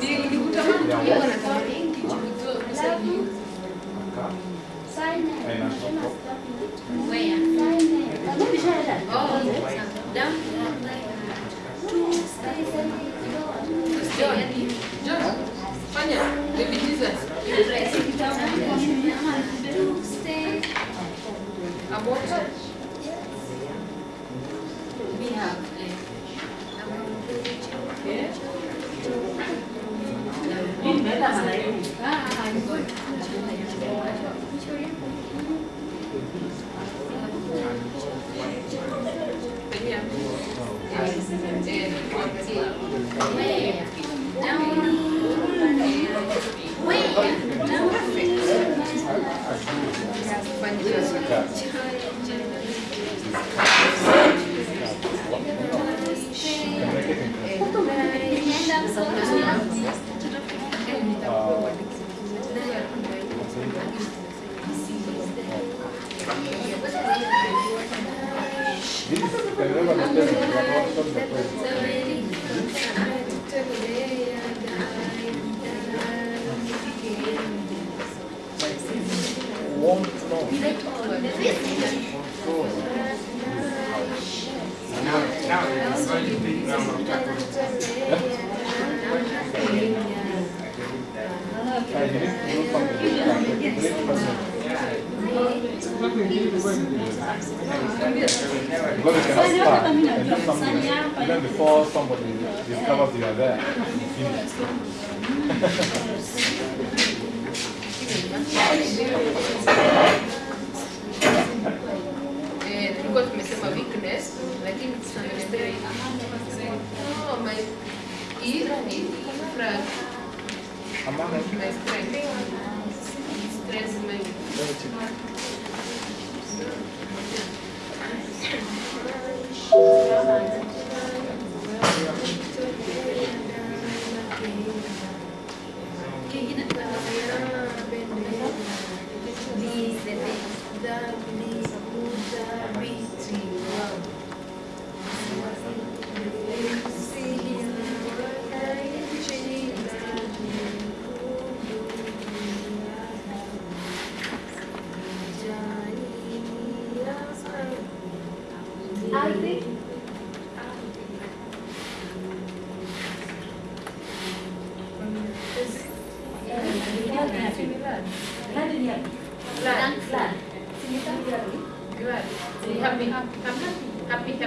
Nilikutamani tu nilikuwa na mengi juu kwa sababu Buena. Eh, kuangalia. Where? Down. Where? Down. Fanya kazi. Cannot start and do something even before somebody discovers you are there. Finish. Tulikuwa tumesema weakness lakini tunaendelea. Oh my. Hii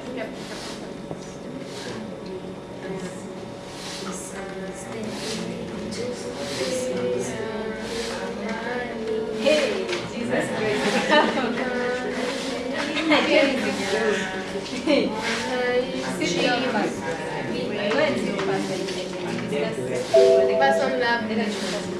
happy, happy. Hey, Jesus love.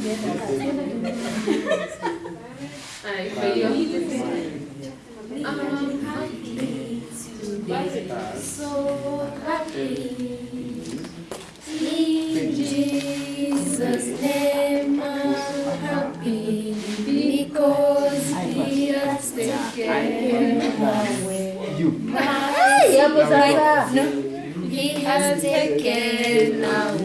Kwa hiyo I'm happy today. So happy. In Jesus' name I'm happy because He has taken away He has taken away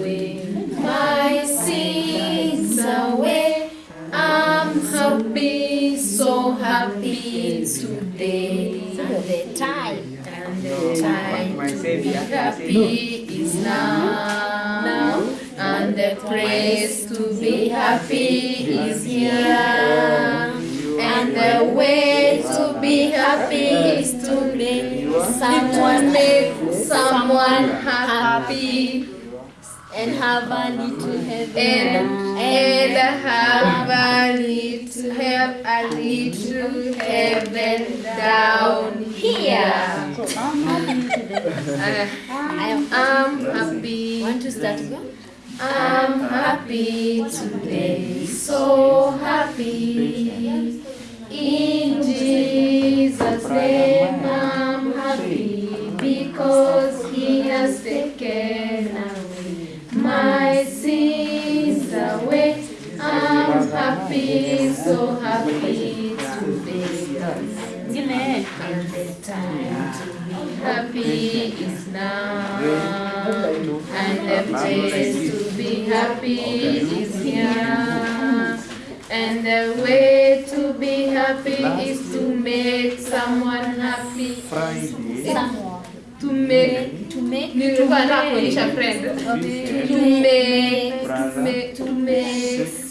so happy today. And the time, and the time to be happy is now. And the place to be happy is here. And the way to be happy is to make someone make someone happy and have a little heaven and, and have a little have a little heaven down here. So I'm happy today. Uh, I'm happy. Want to start again? I'm happy today, so happy. In Jesus' name, I'm happy because And the place to be happy is here. And the way to be happy is to make someone happy. Someone. To make To make. nilikuwa friend. To make, to make, to make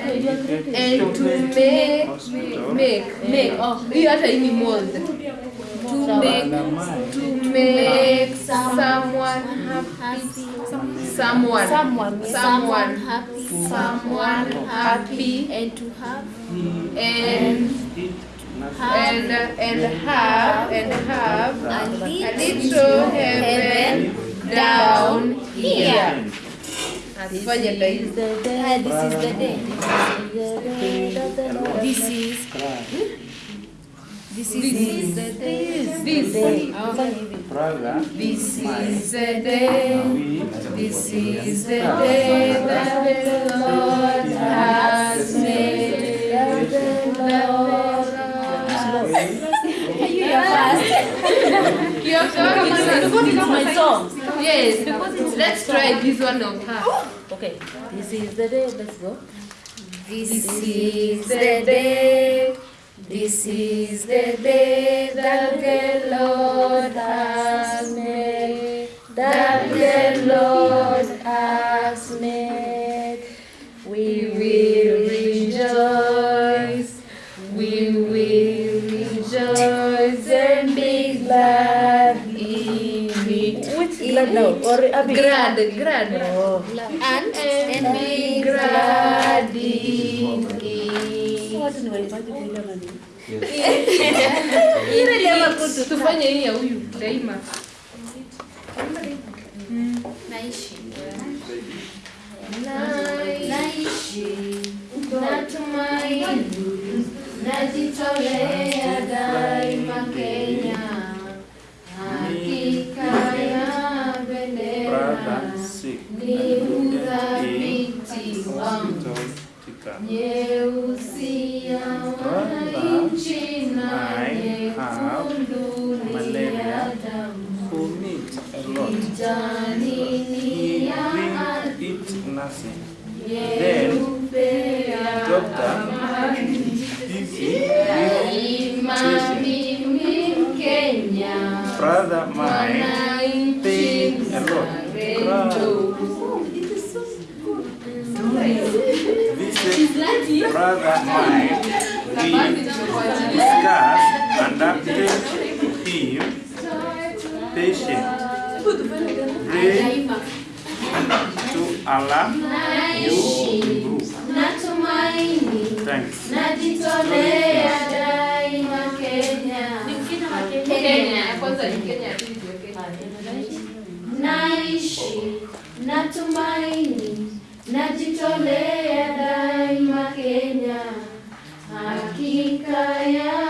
and to make, make, make. Oh, hiyo hata hii ni mold. To make, to make someone happy. Someone, Someone. someone, happy. someone happy And to have. and and and have and have A a little little heaven down here. Asifanye ndo hivi. This is This the is day. This is this. the day. Oh. Fanya hivi. Brother, This is the day. This is the day that the Lord has made. The Lord You are fast. Your song is my song. Yes. Let's try this one of her. Okay. This is the day. Let's go. This is the day. This is the day that the Lord has made. That the Lord has made. We will rejoice. We will rejoice and be glad in it. Which glad now? Or Abi? Glad, glad. Oh. And, and be glad in it. Waimbaji kuimba maneno. Tufanye hii ya huyu daima. naishi. Naishi natumaini, najitolea daima what? Visit brother mine, we discuss and update him patient. Pray to Allah you improve. Natumaini Thanks. najitolea daima Kenya, Kenya, ya kwanza ni Kenya, naishi na tumaini, najitolea daima Kenya, hakika ya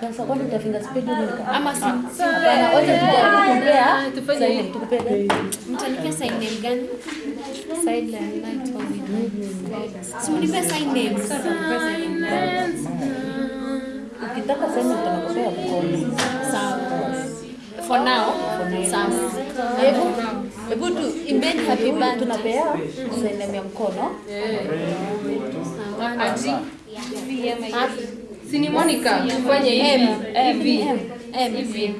Sasa kwani utafinga spidi ama si? Bana wote tutakumbea tufanye hivi tupende. Mtanipa sign name gani? Sign la night only. Si mnipe sign name. Ukitaka sema utanakopea mkono. Sawa. For now, sawa. Hebu hebu tu imbeni happy birthday. Tunapea sign name ya mkono. Eh. Aji. Happy Si ni Monica, tufanye hivi. Hivi. M. Hivi.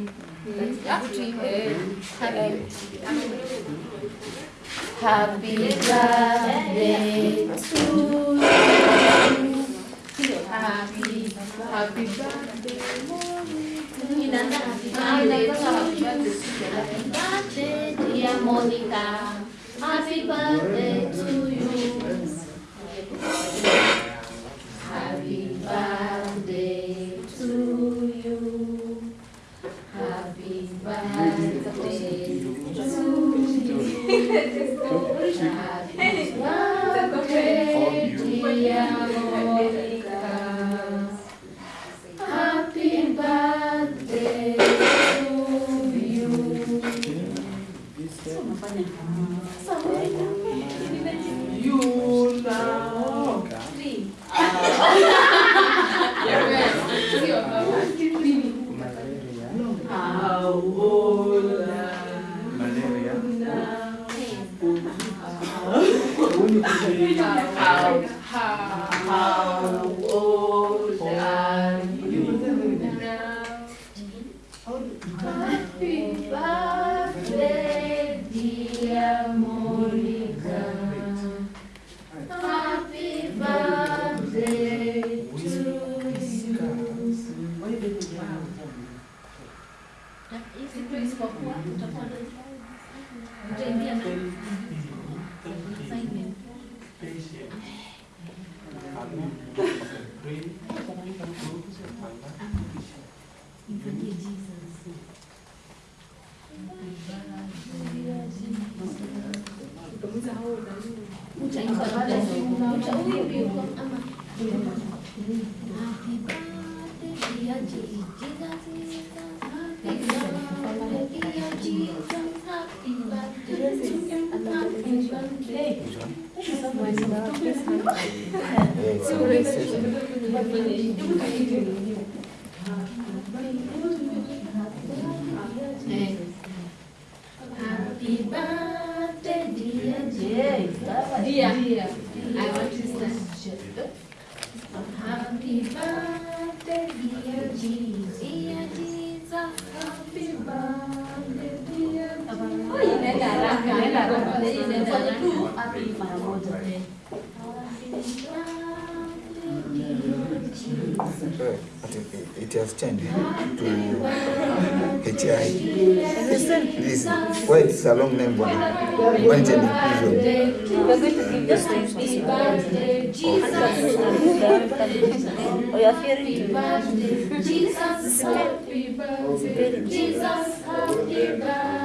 Happy birthday to you. Happy Happy birthday. Inaanza. Happy birthday dear Monica. Happy birthday to you. oh. どうぞ。Happy birthday, dear Jay. Dear, I want to start. Haraka. Inaenda tu happy mara moja. Right. But it, it has changed to HI. This, why it's a long name, one? When it's an inclusion. We're going to give this to Happy birthday, Jesus. You're fearing birthday, Jesus. Happy birthday, Jesus. Happy birthday.